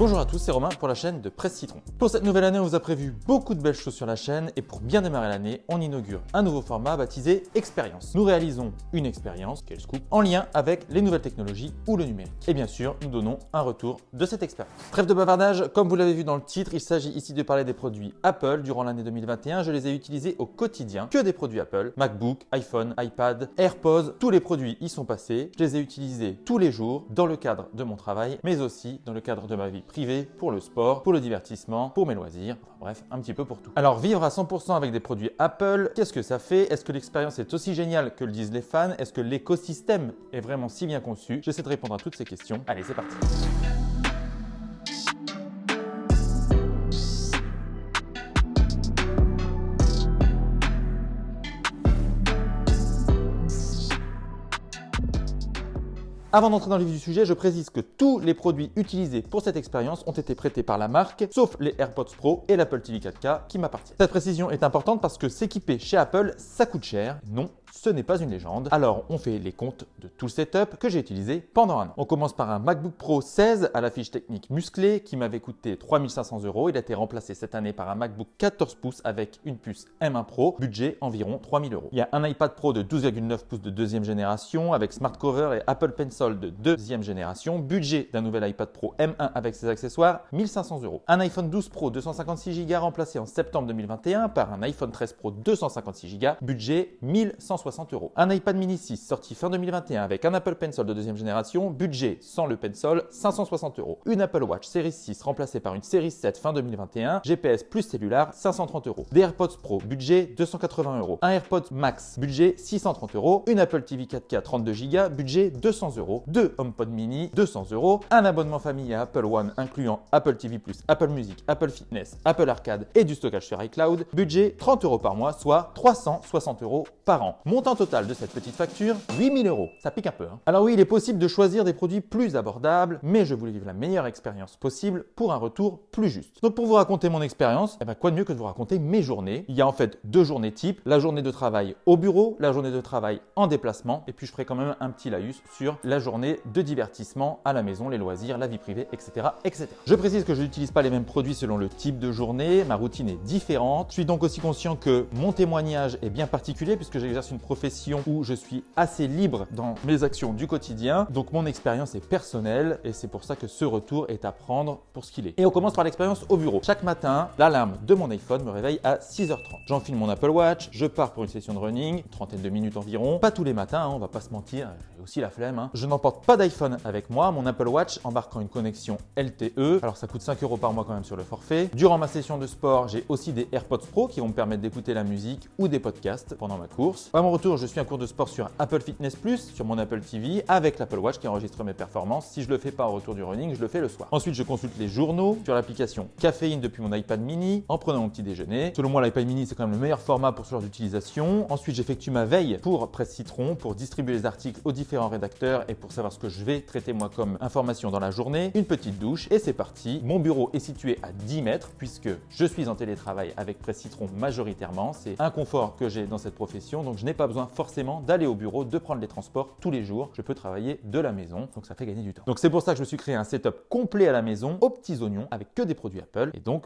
Bonjour à tous, c'est Romain pour la chaîne de Presse Citron. Pour cette nouvelle année, on vous a prévu beaucoup de belles choses sur la chaîne et pour bien démarrer l'année, on inaugure un nouveau format baptisé Expérience. Nous réalisons une expérience, quel scoop, en lien avec les nouvelles technologies ou le numérique. Et bien sûr, nous donnons un retour de cette expérience. Trêve de bavardage, comme vous l'avez vu dans le titre, il s'agit ici de parler des produits Apple. Durant l'année 2021, je les ai utilisés au quotidien, que des produits Apple, MacBook, iPhone, iPad, AirPods, tous les produits y sont passés. Je les ai utilisés tous les jours dans le cadre de mon travail, mais aussi dans le cadre de ma vie privé, pour le sport, pour le divertissement, pour mes loisirs, bref, un petit peu pour tout. Alors vivre à 100% avec des produits Apple, qu'est-ce que ça fait? Est-ce que l'expérience est aussi géniale que le disent les fans? Est-ce que l'écosystème est vraiment si bien conçu? J'essaie de répondre à toutes ces questions. Allez, c'est parti Avant d'entrer dans le vif du sujet, je précise que tous les produits utilisés pour cette expérience ont été prêtés par la marque, sauf les AirPods Pro et l'Apple TV 4K qui m'appartiennent. Cette précision est importante parce que s'équiper chez Apple, ça coûte cher. Non, ce n'est pas une légende. Alors, on fait les comptes de tout le setup que j'ai utilisé pendant un an. On commence par un MacBook Pro 16 à la fiche technique musclée qui m'avait coûté 3500 euros. Il a été remplacé cette année par un MacBook 14 pouces avec une puce M1 Pro, budget environ 3000 euros. Il y a un iPad Pro de 12,9 pouces de deuxième génération avec Smart Cover et Apple Pencil de deuxième génération, budget d'un nouvel iPad Pro M1 avec ses accessoires, 1500 euros. Un iPhone 12 Pro 256 Go remplacé en septembre 2021 par un iPhone 13 Pro 256 Go, budget 1160 euros. Un iPad mini 6 sorti fin 2021 avec un Apple Pencil de deuxième génération, budget sans le Pencil, 560 euros. Une Apple Watch Series 6 remplacée par une Series 7 fin 2021, GPS plus cellulaire, 530 euros. Des AirPods Pro, budget 280 euros. Un AirPods Max, budget 630 euros. Une Apple TV 4K 32 Go, budget 200 euros. Deux HomePod mini, 200 euros. Un abonnement famille à Apple One incluant Apple TV+, Apple Music, Apple Fitness, Apple Arcade et du stockage sur iCloud, budget 30 euros par mois, soit 360 euros par an. Montant total de cette petite facture, 8000 euros. Ça pique un peu. Hein Alors oui, il est possible de choisir des produits plus abordables, mais je voulais vivre la meilleure expérience possible pour un retour plus juste. Donc pour vous raconter mon expérience, eh ben quoi de mieux que de vous raconter mes journées? Il y a en fait deux journées types, la journée de travail au bureau, la journée de travail en déplacement, et puis je ferai quand même un petit laïus sur la journée de divertissement à la maison, les loisirs, la vie privée, etc. etc. Je précise que je n'utilise pas les mêmes produits selon le type de journée, ma routine est différente. Je suis donc aussi conscient que mon témoignage est bien particulier puisque j'exerce une profession où je suis assez libre dans mes actions du quotidien. Donc mon expérience est personnelle et c'est pour ça que ce retour est à prendre pour ce qu'il est. Et on commence par l'expérience au bureau. Chaque matin, l'alarme de mon iPhone me réveille à 6h30. J'enfile mon Apple Watch, je pars pour une session de running, trentaine de minutes environ. Pas tous les matins, hein, on va pas se mentir, j'ai aussi la flemme. Hein. Je n'emporte pas d'iPhone avec moi, mon Apple Watch embarquant une connexion LTE. Alors ça coûte 5 euros par mois quand même sur le forfait. Durant ma session de sport, j'ai aussi des AirPods Pro qui vont me permettre d'écouter la musique ou des podcasts pendant ma course. Retour, je suis un cours de sport sur Apple Fitness Plus, sur mon Apple TV, avec l'Apple Watch qui enregistre mes performances. Si je le fais pas au retour du running, je le fais le soir. Ensuite, je consulte les journaux sur l'application Caféine depuis mon iPad mini en prenant mon petit déjeuner. Selon moi, l'iPad mini, c'est quand même le meilleur format pour ce genre d'utilisation. Ensuite, j'effectue ma veille pour Presse Citron pour distribuer les articles aux différents rédacteurs et pour savoir ce que je vais traiter moi comme information dans la journée. Une petite douche et c'est parti. Mon bureau est situé à 10 mètres puisque je suis en télétravail avec Presse Citron majoritairement. C'est un confort que j'ai dans cette profession donc je n'ai pas besoin forcément d'aller au bureau, de prendre les transports tous les jours. Je peux travailler de la maison, donc ça fait gagner du temps. Donc c'est pour ça que je suis créé un setup complet à la maison, aux petits oignons, avec que des produits Apple. Et donc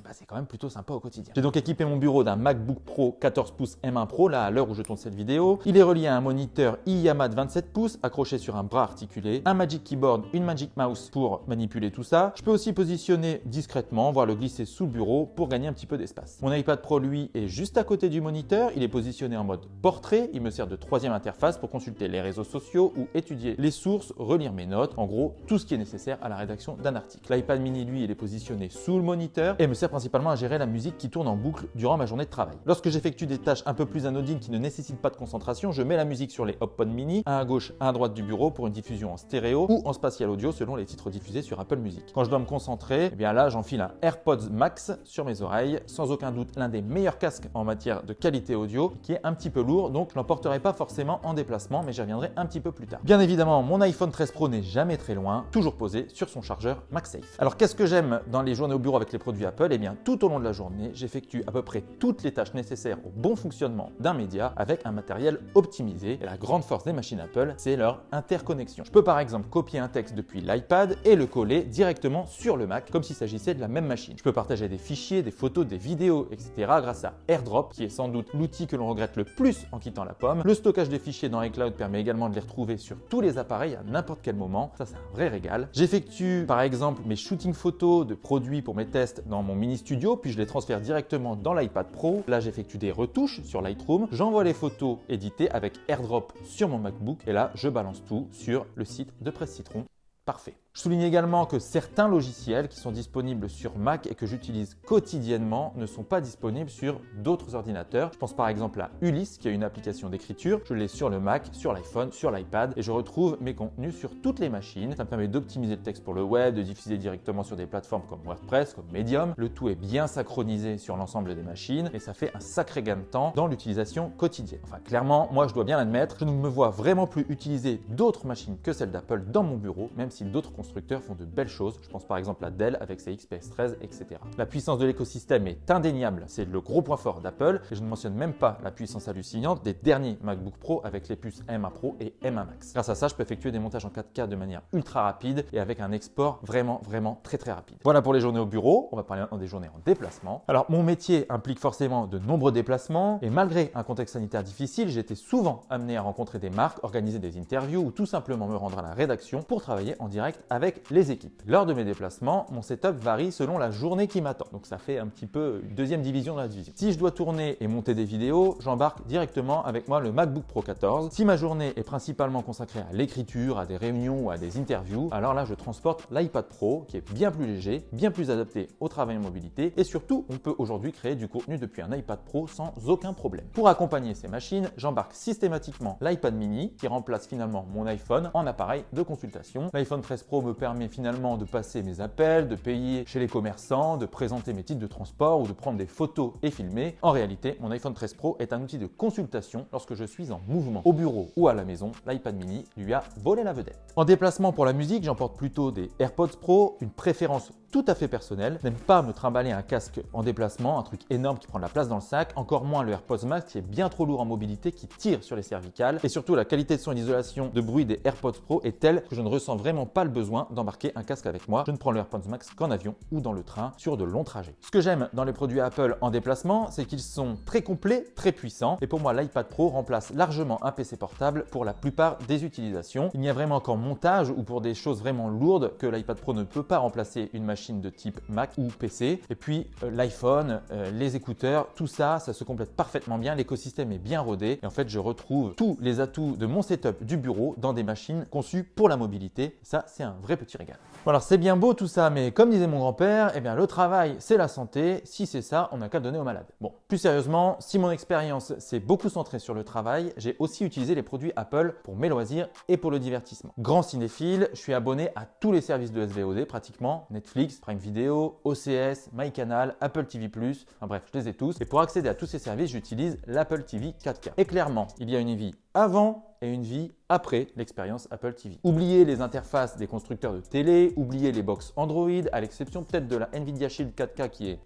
eh ben, c'est quand même plutôt sympa au quotidien. J'ai donc équipé mon bureau d'un MacBook Pro 14 pouces M1 Pro, là à l'heure où je tourne cette vidéo. Il est relié à un moniteur iYama de 27 pouces accroché sur un bras articulé, un Magic Keyboard, une Magic Mouse pour manipuler tout ça. Je peux aussi positionner discrètement, voire le glisser sous le bureau pour gagner un petit peu d'espace. Mon iPad Pro lui est juste à côté du moniteur, il est positionné en mode portrait, il me sert de troisième interface pour consulter les réseaux sociaux ou étudier les sources, relire mes notes, en gros tout ce qui est nécessaire à la rédaction d'un article. L'iPad mini lui il est positionné sous le moniteur et me sert principalement à gérer la musique qui tourne en boucle durant ma journée de travail. Lorsque j'effectue des tâches un peu plus anodines qui ne nécessitent pas de concentration, je mets la musique sur les HomePod mini, un à gauche, un à droite du bureau pour une diffusion en stéréo ou en spatial audio selon les titres diffusés sur Apple Music. Quand je dois me concentrer, eh bien là j'enfile un AirPods Max sur mes oreilles, sans aucun doute l'un des meilleurs casques en matière de qualité audio, qui est un petit peu lourd, donc je l'emporterai pas forcément en déplacement, mais j'y reviendrai un petit peu plus tard. Bien évidemment, mon iPhone 13 Pro n'est jamais très loin, toujours posé sur son chargeur MagSafe. Alors qu'est-ce que j'aime dans les journées au bureau avec les produits Apple? Eh tout au long de la journée, j'effectue à peu près toutes les tâches nécessaires au bon fonctionnement d'un média avec un matériel optimisé. Et la grande force des machines Apple, c'est leur interconnexion. Je peux par exemple copier un texte depuis l'iPad et le coller directement sur le Mac comme s'il s'agissait de la même machine. Je peux partager des fichiers, des photos, des vidéos, etc. grâce à AirDrop, qui est sans doute l'outil que l'on regrette le plus en quittant la pomme. Le stockage des fichiers dans iCloud permet également de les retrouver sur tous les appareils à n'importe quel moment. Ça, c'est un vrai régal. J'effectue par exemple mes shootings photos de produits pour mes tests dans mon mini studio, puis je les transfère directement dans l'iPad Pro. Là, j'effectue des retouches sur Lightroom. J'envoie les photos éditées avec AirDrop sur mon MacBook et là, je balance tout sur le site de Presse Citron. Parfait. Je souligne également que certains logiciels qui sont disponibles sur Mac et que j'utilise quotidiennement ne sont pas disponibles sur d'autres ordinateurs. Je pense par exemple à Ulysse qui a une application d'écriture. Je l'ai sur le Mac, sur l'iPhone, sur l'iPad et je retrouve mes contenus sur toutes les machines. Ça me permet d'optimiser le texte pour le web, de diffuser directement sur des plateformes comme WordPress, comme Medium. Le tout est bien synchronisé sur l'ensemble des machines et ça fait un sacré gain de temps dans l'utilisation quotidienne. Enfin clairement, moi je dois bien l'admettre, je ne me vois vraiment plus utiliser d'autres machines que celles d'Apple dans mon bureau, même si d'autres constructeurs font de belles choses. Je pense par exemple à Dell avec ses XPS 13, etc. La puissance de l'écosystème est indéniable, c'est le gros point fort d'Apple et je ne mentionne même pas la puissance hallucinante des derniers MacBook Pro avec les puces M1 Pro et M1 Max. Grâce à ça, je peux effectuer des montages en 4K de manière ultra rapide et avec un export vraiment, vraiment très très rapide. Voilà pour les journées au bureau. On va parler maintenant des journées en déplacement. Alors, mon métier implique forcément de nombreux déplacements et malgré un contexte sanitaire difficile, été souvent amené à rencontrer des marques, organiser des interviews ou tout simplement me rendre à la rédaction pour travailler en direct avec les équipes. Lors de mes déplacements, mon setup varie selon la journée qui m'attend. Donc ça fait un petit peu une deuxième division de la division. Si je dois tourner et monter des vidéos, j'embarque directement avec moi le MacBook Pro 14. Si ma journée est principalement consacrée à l'écriture, à des réunions ou à des interviews, alors là je transporte l'iPad Pro qui est bien plus léger, bien plus adapté au travail en mobilité et surtout on peut aujourd'hui créer du contenu depuis un iPad Pro sans aucun problème. Pour accompagner ces machines, j'embarque systématiquement l'iPad mini qui remplace finalement mon iPhone en appareil de consultation. L'iPhone 13 Pro me permet finalement de passer mes appels, de payer chez les commerçants, de présenter mes titres de transport ou de prendre des photos et filmer. En réalité, mon iPhone 13 Pro est un outil de consultation lorsque je suis en mouvement. Au bureau ou à la maison, l'iPad mini lui a volé la vedette. En déplacement pour la musique, j'emporte plutôt des AirPods Pro, une préférence tout à fait personnel. N'aime pas me trimballer un casque en déplacement, un truc énorme qui prend de la place dans le sac, encore moins le AirPods Max qui est bien trop lourd en mobilité, qui tire sur les cervicales. Et surtout, la qualité de son et de bruit des AirPods Pro est telle que je ne ressens vraiment pas le besoin d'embarquer un casque avec moi. Je ne prends le AirPods Max qu'en avion ou dans le train sur de longs trajets. Ce que j'aime dans les produits Apple en déplacement, c'est qu'ils sont très complets, très puissants. Et pour moi, l'iPad Pro remplace largement un PC portable pour la plupart des utilisations. Il n'y a vraiment qu'en montage ou pour des choses vraiment lourdes que l'iPad Pro ne peut pas remplacer une machine de type Mac ou PC. Et puis euh, l'iPhone, euh, les écouteurs, tout ça, ça se complète parfaitement bien. L'écosystème est bien rodé. Et en fait, je retrouve tous les atouts de mon setup du bureau dans des machines conçues pour la mobilité. Ça, c'est un vrai petit régal. Bon, alors c'est bien beau tout ça, mais comme disait mon grand-père, eh bien le travail, c'est la santé. Si c'est ça, on n'a qu'à donner aux malades. Bon, plus sérieusement, si mon expérience s'est beaucoup centrée sur le travail, j'ai aussi utilisé les produits Apple pour mes loisirs et pour le divertissement. Grand cinéphile, je suis abonné à tous les services de SVOD pratiquement, Netflix, Prime Video, OCS, MyCanal, Apple TV+, enfin bref, je les ai tous. Et pour accéder à tous ces services, j'utilise l'Apple TV 4K. Et clairement, il y a une vie avant et une vie après l'expérience Apple TV. Oubliez les interfaces des constructeurs de télé, oubliez les box Android, à l'exception peut-être de la Nvidia Shield 4K qui est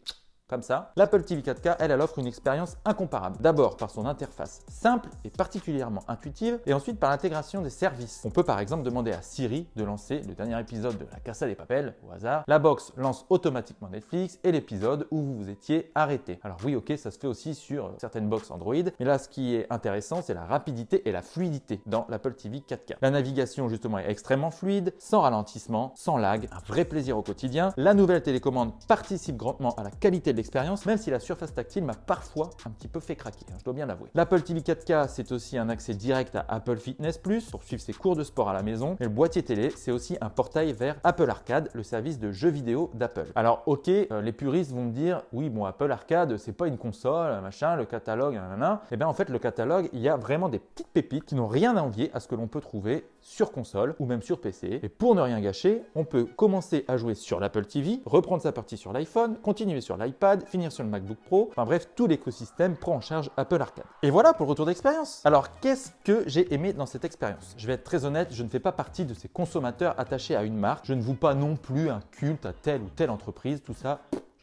comme ça. L'Apple TV 4K, elle, elle offre une expérience incomparable. D'abord par son interface simple et particulièrement intuitive, et ensuite par l'intégration des services. On peut par exemple demander à Siri de lancer le dernier épisode de La Casa des Papels, au hasard. La box lance automatiquement Netflix et l'épisode où vous vous étiez arrêté. Alors oui, ok, ça se fait aussi sur certaines box Android, mais là, ce qui est intéressant, c'est la rapidité et la fluidité dans l'Apple TV 4K. La navigation, justement, est extrêmement fluide, sans ralentissement, sans lag, un vrai plaisir au quotidien. La nouvelle télécommande participe grandement à la qualité de l'expérience, même si la surface tactile m'a parfois un petit peu fait craquer, hein, je dois bien l'avouer. L'Apple TV 4K, c'est aussi un accès direct à Apple Fitness Plus pour suivre ses cours de sport à la maison. Et le boîtier télé, c'est aussi un portail vers Apple Arcade, le service de jeux vidéo d'Apple. Alors ok, euh, les puristes vont me dire, oui bon Apple Arcade, c'est pas une console, machin, le catalogue, nanana. Et bien en fait le catalogue, il y a vraiment des petites pépites qui n'ont rien à envier à ce que l'on peut trouver sur console ou même sur PC. Et pour ne rien gâcher, on peut commencer à jouer sur l'Apple TV, reprendre sa partie sur l'iPhone, continuer sur l'iPad, finir sur le MacBook Pro. Enfin bref, tout l'écosystème prend en charge Apple Arcade. Et voilà pour le retour d'expérience. Alors qu'est-ce que j'ai aimé dans cette expérience? Je vais être très honnête, je ne fais pas partie de ces consommateurs attachés à une marque. Je ne vous pas non plus un culte à telle ou telle entreprise. Tout ça,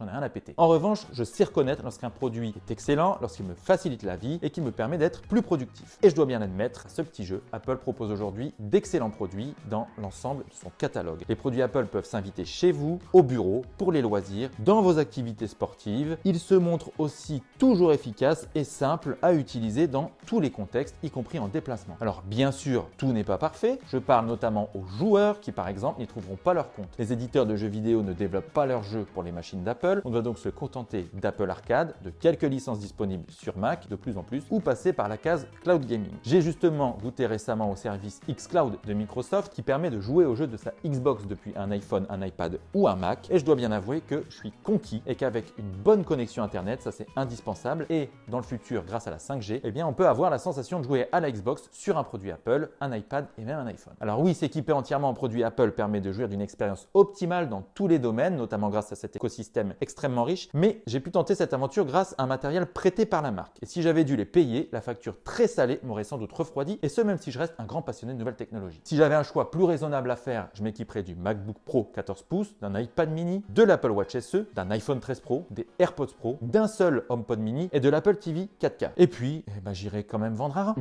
rien à péter. En revanche, je sais reconnaître lorsqu'un produit est excellent, lorsqu'il me facilite la vie et qu'il me permet d'être plus productif. Et je dois bien admettre, ce petit jeu, Apple propose aujourd'hui d'excellents produits dans l'ensemble de son catalogue. Les produits Apple peuvent s'inviter chez vous, au bureau, pour les loisirs, dans vos activités sportives. Ils se montrent aussi toujours efficaces et simples à utiliser dans tous les contextes, y compris en déplacement. Alors bien sûr, tout n'est pas parfait. Je parle notamment aux joueurs qui par exemple n'y trouveront pas leur compte. Les éditeurs de jeux vidéo ne développent pas leurs jeux pour les machines d'Apple. On doit donc se contenter d'Apple Arcade, de quelques licences disponibles sur Mac de plus en plus, ou passer par la case Cloud Gaming. J'ai justement goûté récemment au service xCloud de Microsoft qui permet de jouer aux jeux de sa Xbox depuis un iPhone, un iPad ou un Mac. Et je dois bien avouer que je suis conquis et qu'avec une bonne connexion Internet, ça c'est indispensable. Et dans le futur, grâce à la 5G, eh bien on peut avoir la sensation de jouer à la Xbox sur un produit Apple, un iPad et même un iPhone. Alors oui, s'équiper entièrement en produit Apple permet de jouir d'une expérience optimale dans tous les domaines, notamment grâce à cet écosystème extrêmement riche, mais j'ai pu tenter cette aventure grâce à un matériel prêté par la marque. Et si j'avais dû les payer, la facture très salée m'aurait sans doute refroidi, et ce même si je reste un grand passionné de nouvelles technologies. Si j'avais un choix plus raisonnable à faire, je m'équiperais du MacBook Pro 14 pouces, d'un iPad mini, de l'Apple Watch SE, d'un iPhone 13 Pro, des AirPods Pro, d'un seul HomePod mini et de l'Apple TV 4K. Et puis, eh ben, j'irai quand même vendre un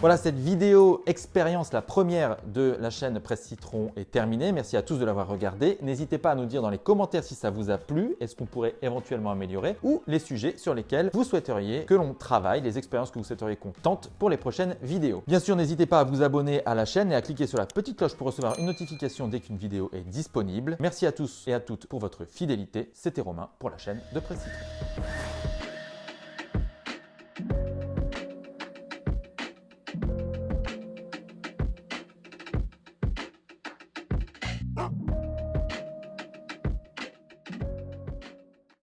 voilà, cette vidéo expérience, la première de la chaîne Presse Citron est terminée. Merci à tous de l'avoir regardé. N'hésitez pas à nous dire dans les commentaires si ça vous a plu et ce qu'on pourrait éventuellement améliorer ou les sujets sur lesquels vous souhaiteriez que l'on travaille, les expériences que vous souhaiteriez qu'on tente pour les prochaines vidéos. Bien sûr, n'hésitez pas à vous abonner à la chaîne et à cliquer sur la petite cloche pour recevoir une notification dès qu'une vidéo est disponible. Merci à tous et à toutes pour votre fidélité. C'était Romain pour la chaîne de Presse Citron.